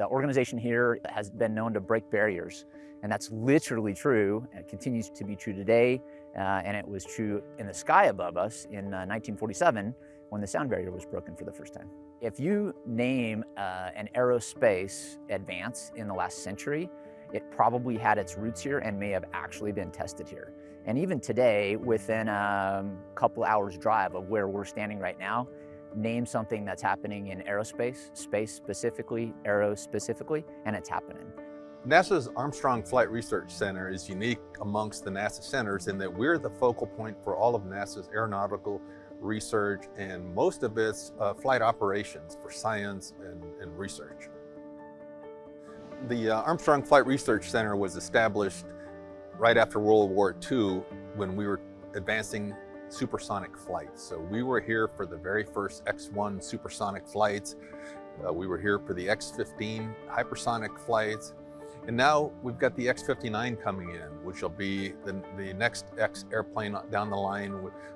The organization here has been known to break barriers, and that's literally true. It continues to be true today, uh, and it was true in the sky above us in uh, 1947 when the sound barrier was broken for the first time. If you name uh, an aerospace advance in the last century, it probably had its roots here and may have actually been tested here. And even today, within a couple hours drive of where we're standing right now, name something that's happening in aerospace, space specifically, aero specifically, and it's happening. NASA's Armstrong Flight Research Center is unique amongst the NASA centers in that we're the focal point for all of NASA's aeronautical research and most of its uh, flight operations for science and, and research. The uh, Armstrong Flight Research Center was established right after World War II when we were advancing supersonic flights. So we were here for the very first X-1 supersonic flights. Uh, we were here for the X-15 hypersonic flights. And now we've got the X-59 coming in, which will be the, the next X airplane down the line,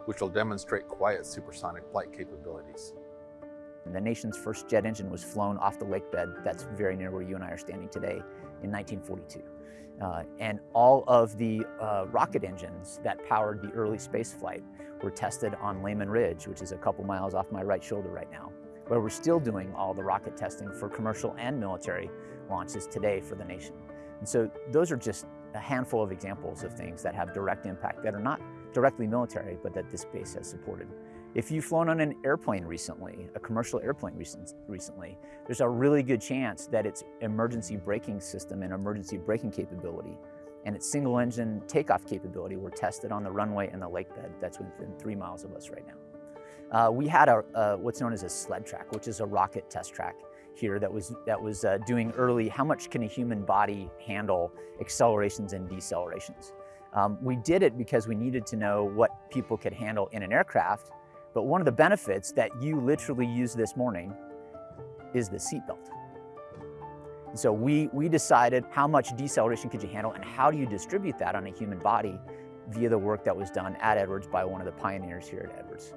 which will demonstrate quiet supersonic flight capabilities. The nation's first jet engine was flown off the lake bed that's very near where you and I are standing today in 1942. Uh, and all of the uh, rocket engines that powered the early space flight were tested on Leuhman Ridge, which is a couple miles off my right shoulder right now, where we're still doing all the rocket testing for commercial and military launches today for the nation. And so those are just a handful of examples of things that have direct impact that are not directly military, but that this base has supported. If you've flown on an airplane recently, a commercial airplane recently, there's a really good chance that its emergency braking system and emergency braking capability and its single engine takeoff capability were tested on the runway and the lake bed that's within three miles of us right now. Uh, we had a, what's known as a sled track, which is a rocket test track here that was, that was uh, doing early how much can a human body handle accelerations and decelerations. Um, we did it because we needed to know what people could handle in an aircraft but one of the benefits that you literally used this morning is the seatbelt. So we, we decided how much deceleration could you handle and how do you distribute that on a human body via the work that was done at Edwards by one of the pioneers here at Edwards.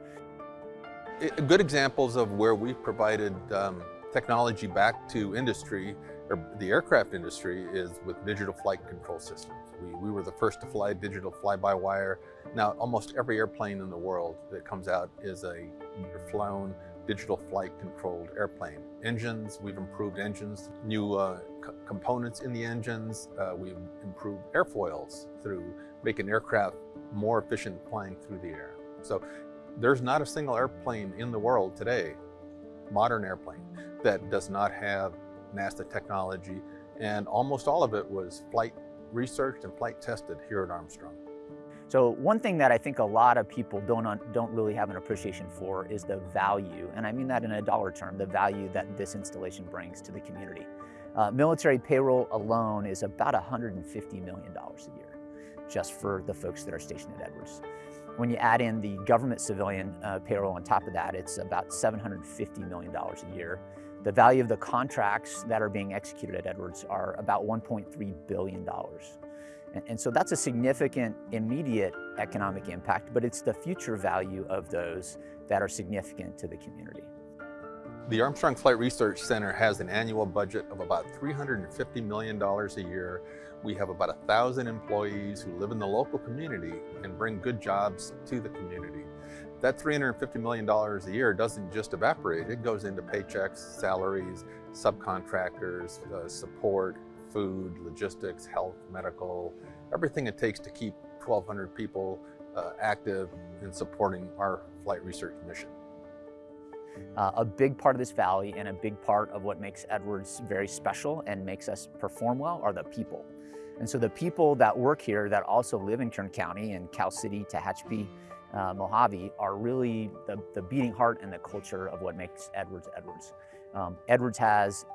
Good examples of where we've provided um, technology back to industry, or the aircraft industry, is with digital flight control systems. We, we were the first to fly digital fly-by-wire. Now, almost every airplane in the world that comes out is a flown digital flight controlled airplane. Engines, we've improved engines, new uh, components in the engines. Uh, we've improved airfoils through making aircraft more efficient flying through the air. So there's not a single airplane in the world today, modern airplane, that does not have NASA technology. And almost all of it was flight researched and flight tested here at Armstrong. So one thing that I think a lot of people don't, don't really have an appreciation for is the value, and I mean that in a dollar term, the value that this installation brings to the community. Uh, military payroll alone is about $150 million a year, just for the folks that are stationed at Edwards. When you add in the government civilian uh, payroll on top of that, it's about $750 million a year. The value of the contracts that are being executed at Edwards are about $1.3 billion. And, and so that's a significant immediate economic impact, but it's the future value of those that are significant to the community. The Armstrong Flight Research Center has an annual budget of about $350 million a year. We have about a thousand employees who live in the local community and bring good jobs to the community. That $350 million a year doesn't just evaporate, it goes into paychecks, salaries, subcontractors, uh, support, food, logistics, health, medical, everything it takes to keep 1,200 people uh, active in supporting our flight research mission. Uh, a big part of this valley and a big part of what makes Edwards very special and makes us perform well are the people. And so the people that work here that also live in Kern County and Cal City, Tehachapi, uh, Mojave are really the, the beating heart and the culture of what makes Edwards Edwards. Um, Edwards has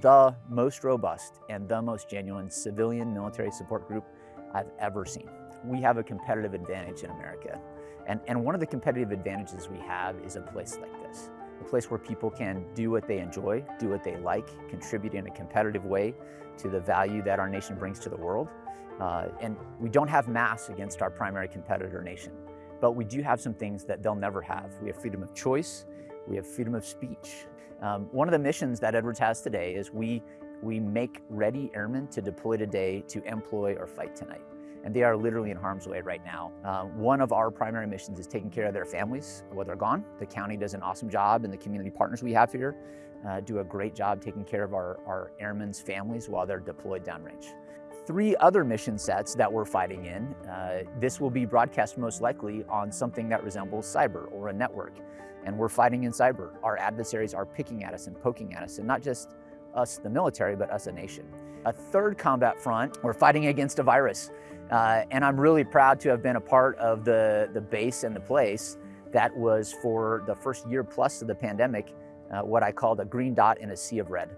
the most robust and the most genuine civilian military support group I've ever seen. We have a competitive advantage in America. And, and one of the competitive advantages we have is a place like this, a place where people can do what they enjoy, do what they like, contribute in a competitive way to the value that our nation brings to the world. Uh, and we don't have mass against our primary competitor nation, but we do have some things that they'll never have. We have freedom of choice, We have freedom of speech. Um, one of the missions that Edwards has today is we, we make ready airmen to deploy today to employ or fight tonight. And they are literally in harm's way right now. Uh, one of our primary missions is taking care of their families while they're gone. The county does an awesome job and the community partners we have here uh, do a great job taking care of our, our airmen's families while they're deployed downrange. Three other mission sets that we're fighting in, uh, this will be broadcast most likely on something that resembles cyber or a network. And we're fighting in cyber. Our adversaries are picking at us and poking at us, and not just us, the military, but us, a nation. A third combat front, we're fighting against a virus. Uh, and I'm really proud to have been a part of the, the base and the place that was for the first year plus of the pandemic, uh, what I called a green dot in a sea of red.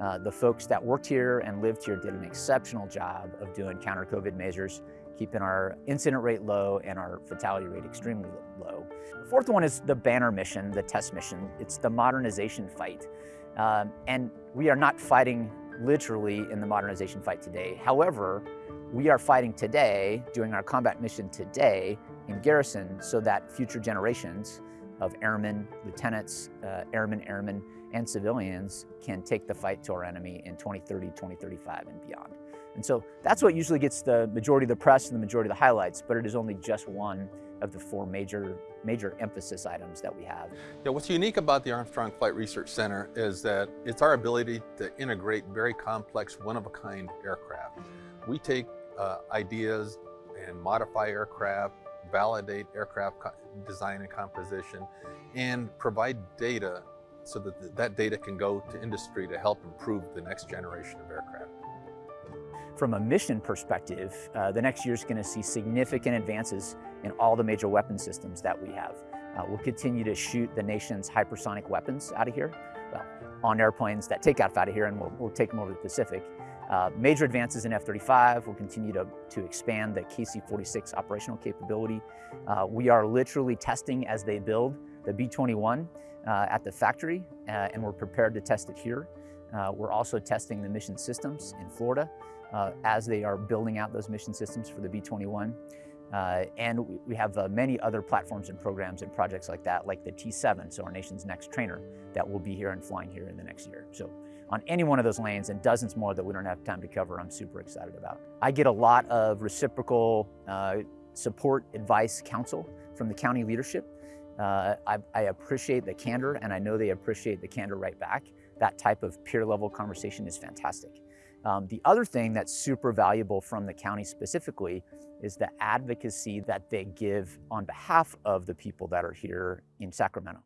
Uh, the folks that worked here and lived here did an exceptional job of doing counter COVID measures, keeping our incident rate low and our fatality rate extremely low. The fourth one is the banner mission, the test mission. It's the modernization fight. Um, and we are not fighting literally in the modernization fight today. However, we are fighting today, doing our combat mission today in garrison so that future generations of airmen, lieutenants, uh, airmen, airmen, and civilians can take the fight to our enemy in 2030, 2035, and beyond. And so that's what usually gets the majority of the press and the majority of the highlights, but it is only just one of the four major, major emphasis items that we have. Yeah, what's unique about the Armstrong Flight Research Center is that it's our ability to integrate very complex, one-of-a-kind aircraft. We take uh, ideas and modify aircraft, validate aircraft design and composition, and provide data so that that data can go to industry to help improve the next generation of aircraft. From a mission perspective, uh, the next year is going to see significant advances in all the major weapon systems that we have. Uh, we'll continue to shoot the nation's hypersonic weapons out of here, well, on airplanes that take off out of here, and we'll, we'll take them over the Pacific. Uh, major advances in F-35 will continue to, to expand the KC-46 operational capability. Uh, we are literally testing as they build the B-21 uh, at the factory, uh, and we're prepared to test it here. Uh, we're also testing the mission systems in Florida uh, as they are building out those mission systems for the B-21. Uh, and we have uh, many other platforms and programs and projects like that, like the T7, so our nation's next trainer, that will be here and flying here in the next year. So on any one of those lanes and dozens more that we don't have time to cover, I'm super excited about. I get a lot of reciprocal uh, support, advice, counsel from the county leadership. Uh, I, I appreciate the candor and I know they appreciate the candor right back. That type of peer level conversation is fantastic. Um, the other thing that's super valuable from the county specifically is the advocacy that they give on behalf of the people that are here in Sacramento.